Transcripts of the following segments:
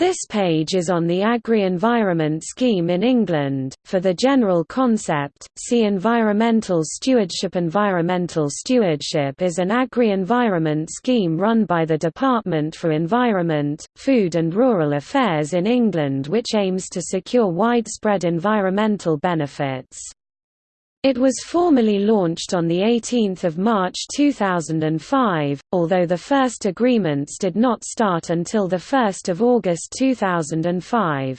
This page is on the Agri-Environment Scheme in England. For the general concept, see Environmental Stewardship. Environmental stewardship is an agri-environment scheme run by the Department for Environment, Food and Rural Affairs in England which aims to secure widespread environmental benefits. It was formally launched on 18 March 2005, although the first agreements did not start until 1 August 2005.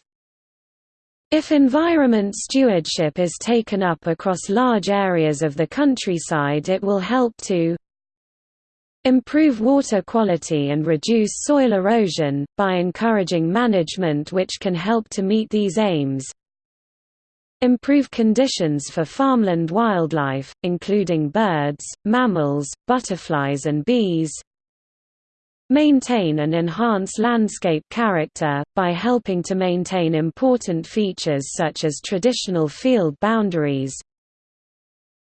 If environment stewardship is taken up across large areas of the countryside it will help to improve water quality and reduce soil erosion, by encouraging management which can help to meet these aims, improve conditions for farmland wildlife, including birds, mammals, butterflies and bees, maintain and enhance landscape character, by helping to maintain important features such as traditional field boundaries,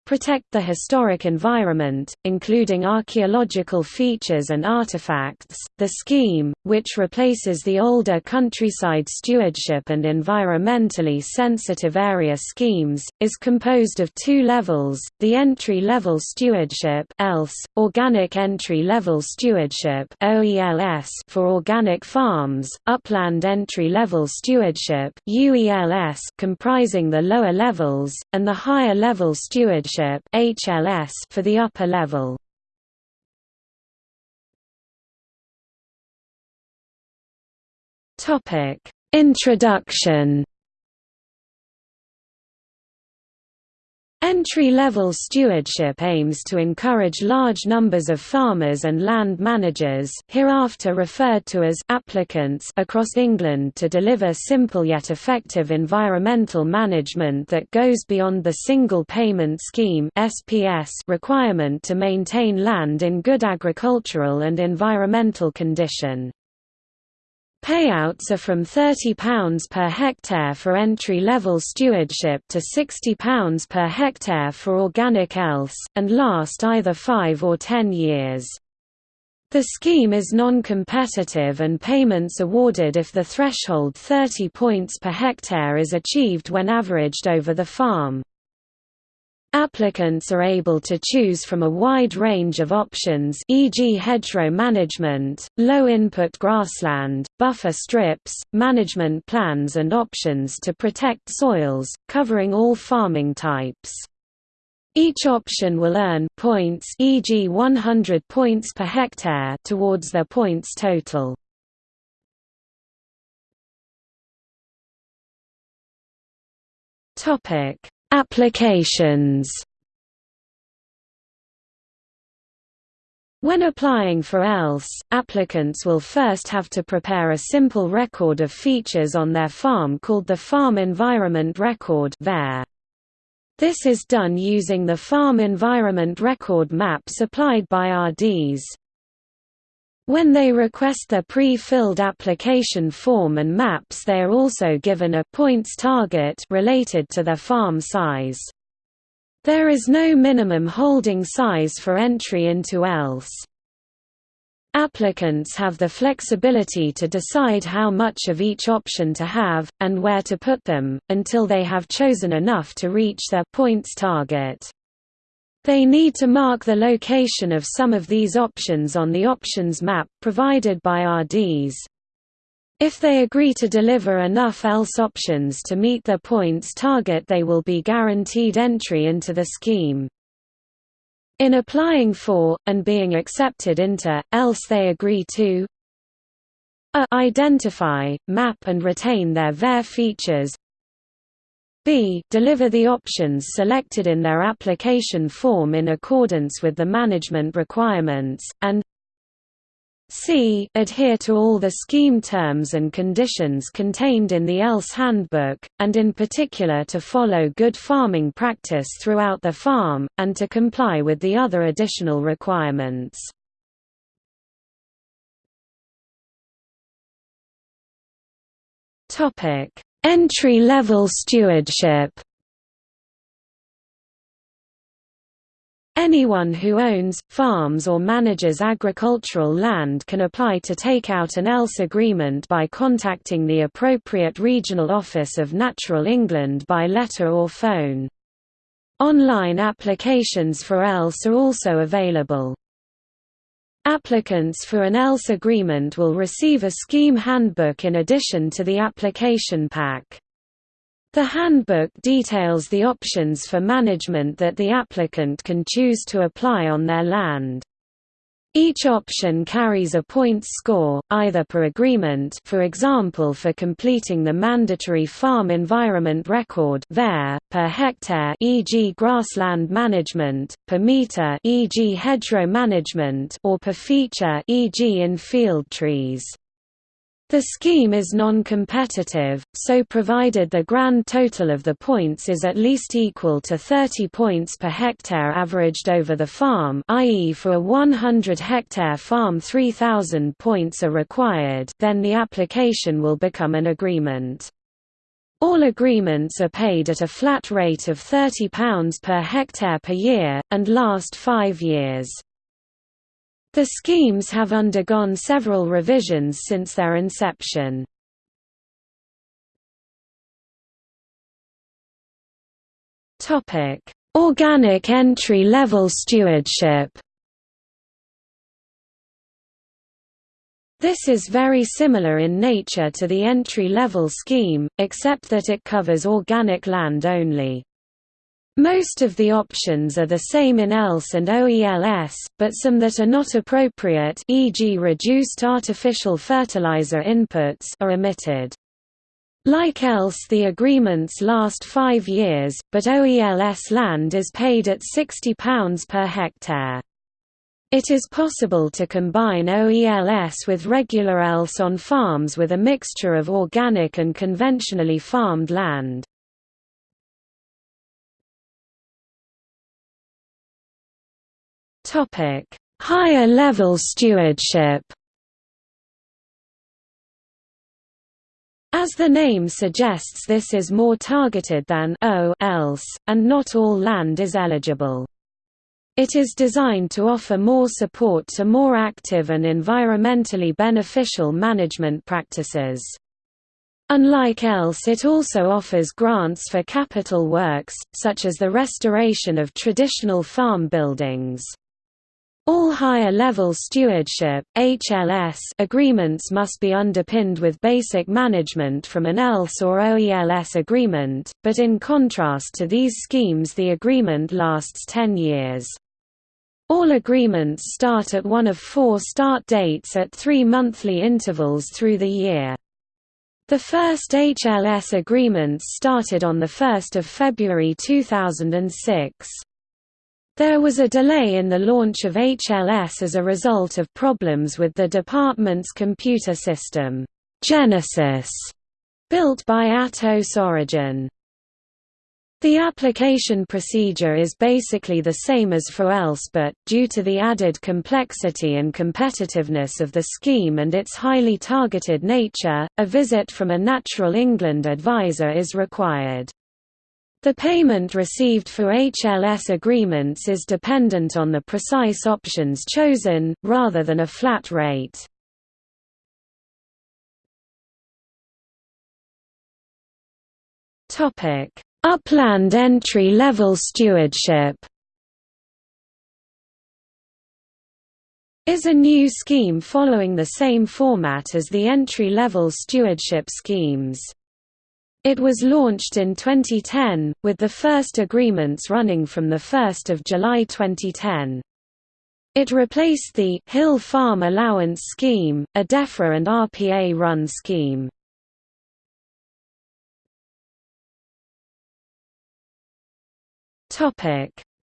protect the historic environment, including archaeological features and artifacts. The scheme, which replaces the older countryside stewardship and environmentally sensitive area schemes, is composed of two levels: the entry-level stewardship (ELS), organic entry-level stewardship (OELS) for organic farms, upland entry-level stewardship (UELS) comprising the lower levels, and the higher-level stewardship HLS for the upper level. Topic: Introduction Entry-level stewardship aims to encourage large numbers of farmers and land managers hereafter referred to as applicants across England to deliver simple yet effective environmental management that goes beyond the Single Payment Scheme requirement to maintain land in good agricultural and environmental condition. Payouts are from £30 per hectare for entry-level stewardship to £60 per hectare for organic ELS, and last either 5 or 10 years. The scheme is non-competitive and payments awarded if the threshold 30 points per hectare is achieved when averaged over the farm. Applicants are able to choose from a wide range of options e.g. hedgerow management, low-input grassland, buffer strips, management plans and options to protect soils, covering all farming types. Each option will earn points e.g. 100 points per hectare towards their points total. Topic Applications When applying for ELS, applicants will first have to prepare a simple record of features on their farm called the Farm Environment Record This is done using the Farm Environment Record map supplied by RDs. When they request their pre-filled application form and maps they are also given a points target related to their farm size. There is no minimum holding size for entry into ELS. Applicants have the flexibility to decide how much of each option to have, and where to put them, until they have chosen enough to reach their points target. They need to mark the location of some of these options on the options map provided by RDs. If they agree to deliver enough ELS options to meet their points target they will be guaranteed entry into the scheme. In applying for, and being accepted into, ELS they agree to a identify, map and retain their VARE features b deliver the options selected in their application form in accordance with the management requirements, and c adhere to all the scheme terms and conditions contained in the ELS handbook, and in particular to follow good farming practice throughout the farm, and to comply with the other additional requirements. Topic Entry-level stewardship Anyone who owns, farms or manages agricultural land can apply to take out an ELS agreement by contacting the appropriate regional office of Natural England by letter or phone. Online applications for ELS are also available. Applicants for an ELS agreement will receive a scheme handbook in addition to the application pack. The handbook details the options for management that the applicant can choose to apply on their land. Each option carries a points score, either per agreement for example for completing the mandatory farm environment record there, per hectare e.g. grassland management, per meter e.g. hedgerow management or per feature e.g. in field trees. The scheme is non-competitive, so provided the grand total of the points is at least equal to 30 points per hectare averaged over the farm i.e. for a 100-hectare farm 3,000 points are required then the application will become an agreement. All agreements are paid at a flat rate of £30 per hectare per year, and last five years. The schemes have undergone several revisions since their inception. Organic entry-level stewardship This is very similar in nature to the entry-level scheme, except that it covers organic land only. Most of the options are the same in ELS and OELS, but some that are not appropriate e.g. reduced artificial fertilizer inputs are omitted. Like ELS the agreements last five years, but OELS land is paid at £60 per hectare. It is possible to combine OELS with regular ELS on farms with a mixture of organic and conventionally farmed land. Topic: Higher level stewardship. As the name suggests this is more targeted than OELS, and not all land is eligible. It is designed to offer more support to more active and environmentally beneficial management practices. Unlike ELS it also offers grants for capital works, such as the restoration of traditional farm buildings. All higher-level stewardship HLS agreements must be underpinned with basic management from an ELS or OELS agreement, but in contrast to these schemes the agreement lasts 10 years. All agreements start at one of four start dates at three monthly intervals through the year. The first HLS agreements started on 1 February 2006. There was a delay in the launch of HLS as a result of problems with the department's computer system, Genesis, built by Atos Origin. The application procedure is basically the same as for ELS but, due to the added complexity and competitiveness of the scheme and its highly targeted nature, a visit from a Natural England advisor is required. The payment received for HLS agreements is dependent on the precise options chosen, rather than a flat rate. Upland entry-level stewardship is a new scheme following the same format as the entry-level stewardship schemes. It was launched in 2010, with the first agreements running from 1 July 2010. It replaced the Hill Farm Allowance Scheme, a DEFRA and RPA-run scheme.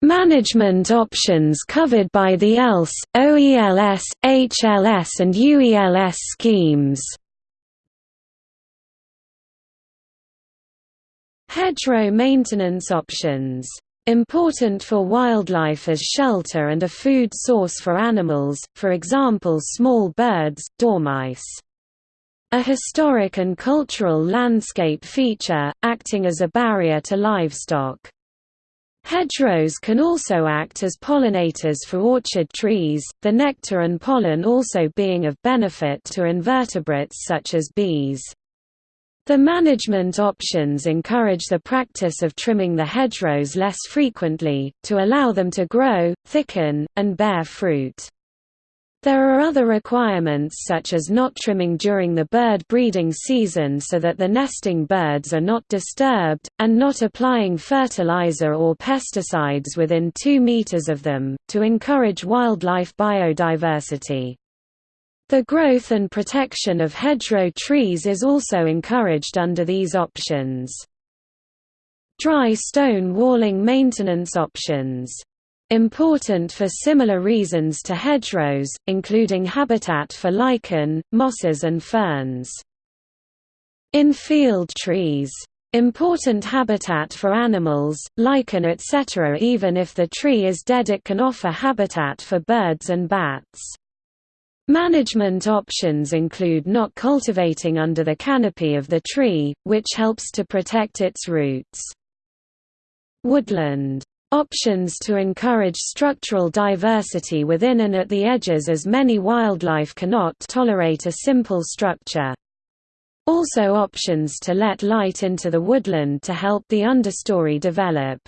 Management options covered by the ELS, OELS, HLS and UELS schemes Hedgerow maintenance options. Important for wildlife as shelter and a food source for animals, for example small birds, dormice. A historic and cultural landscape feature, acting as a barrier to livestock. Hedgerows can also act as pollinators for orchard trees, the nectar and pollen also being of benefit to invertebrates such as bees. The management options encourage the practice of trimming the hedgerows less frequently, to allow them to grow, thicken, and bear fruit. There are other requirements such as not trimming during the bird breeding season so that the nesting birds are not disturbed, and not applying fertilizer or pesticides within 2 meters of them, to encourage wildlife biodiversity. The growth and protection of hedgerow trees is also encouraged under these options. Dry stone walling maintenance options Important for similar reasons to hedgerows, including habitat for lichen, mosses and ferns. In-field trees. Important habitat for animals, lichen etc. Even if the tree is dead it can offer habitat for birds and bats. Management options include not cultivating under the canopy of the tree, which helps to protect its roots. Woodland Options to encourage structural diversity within and at the edges as many wildlife cannot tolerate a simple structure. Also options to let light into the woodland to help the understory develop.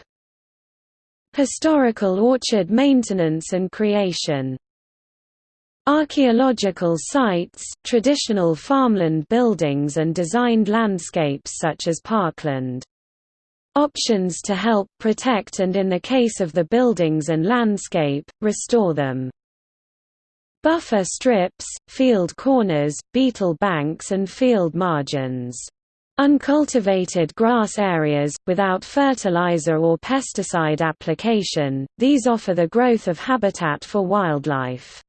Historical orchard maintenance and creation Archaeological sites, traditional farmland buildings and designed landscapes such as parkland options to help protect and in the case of the buildings and landscape, restore them. Buffer strips, field corners, beetle banks and field margins. Uncultivated grass areas, without fertilizer or pesticide application, these offer the growth of habitat for wildlife.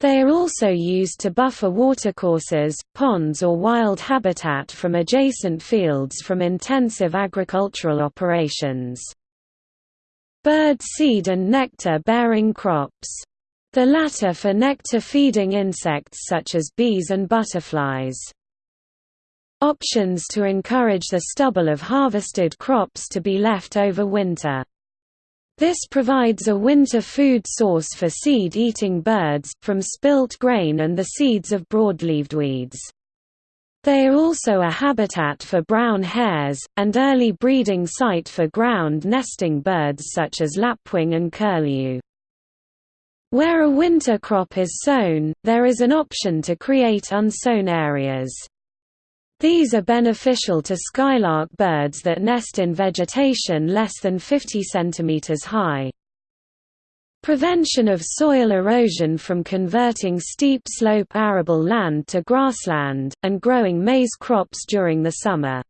They are also used to buffer watercourses, ponds or wild habitat from adjacent fields from intensive agricultural operations. Bird seed and nectar-bearing crops. The latter for nectar-feeding insects such as bees and butterflies. Options to encourage the stubble of harvested crops to be left over winter. This provides a winter food source for seed-eating birds, from spilt grain and the seeds of broadleaved weeds. They are also a habitat for brown hares, and early breeding site for ground nesting birds such as lapwing and curlew. Where a winter crop is sown, there is an option to create unsown areas. These are beneficial to skylark birds that nest in vegetation less than 50 cm high. Prevention of soil erosion from converting steep slope arable land to grassland, and growing maize crops during the summer.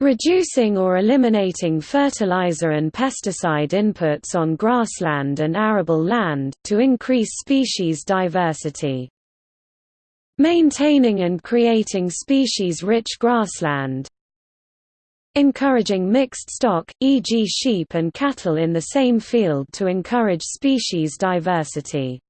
Reducing or eliminating fertilizer and pesticide inputs on grassland and arable land, to increase species diversity. Maintaining and creating species-rich grassland Encouraging mixed stock, e.g. sheep and cattle in the same field to encourage species diversity.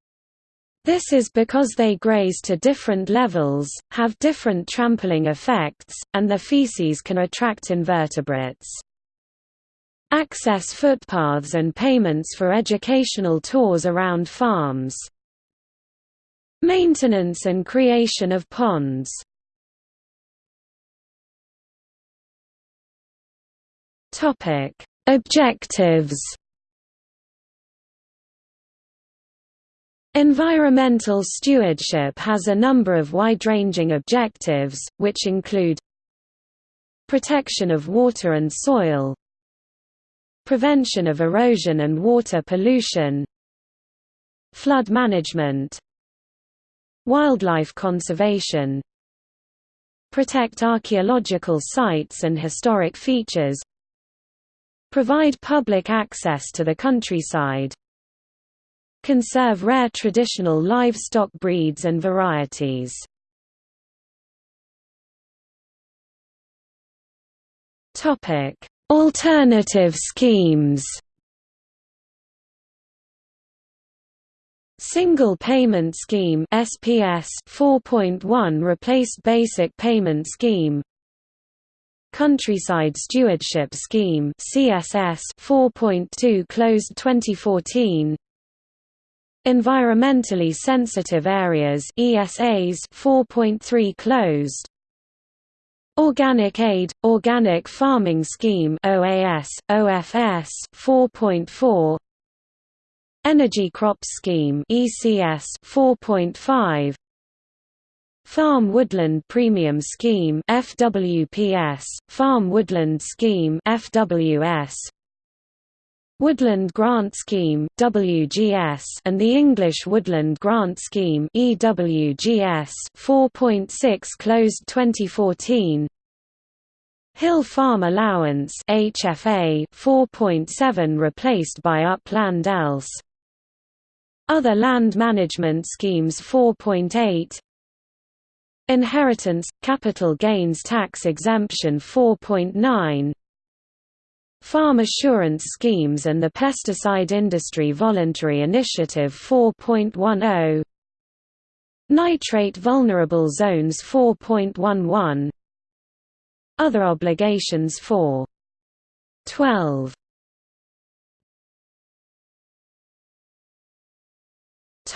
This is because they graze to different levels, have different trampling effects, and their feces can attract invertebrates. Access footpaths and payments for educational tours around farms Maintenance and creation of ponds. Topic. Objectives Environmental stewardship has a number of wide-ranging objectives, which include Protection of water and soil Prevention of erosion and water pollution Flood management Wildlife conservation Protect archaeological sites and historic features Provide public access to the countryside Conserve rare traditional livestock breeds and varieties. Alternative schemes Single Payment Scheme SPS 4.1 replaced Basic Payment Scheme. Countryside Stewardship Scheme CSS 4.2 closed 2014 Environmentally Sensitive Areas ESAs 4.3 closed. Organic Aid Organic Farming Scheme OAS OFS 4.4 Energy Crop Scheme ECS 4.5 Farm Woodland Premium Scheme FWPS Farm Woodland Scheme FWS Woodland Grant Scheme WGS and the English Woodland Grant Scheme EWGS 4.6 closed 2014 Hill Farm Allowance HFA 4.7 replaced by Upland ELS Other land management schemes 4.8 Inheritance – Capital Gains Tax Exemption 4.9 Farm Assurance Schemes and the Pesticide Industry Voluntary Initiative 4.10 Nitrate Vulnerable Zones 4.11 Other obligations 4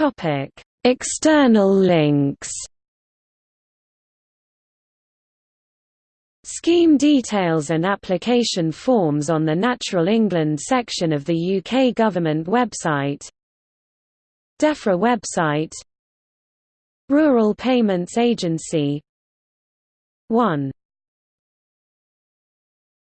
12 External links. Scheme details and application forms on the Natural England section of the UK Government website. DEFRA website. Rural Payments Agency. 1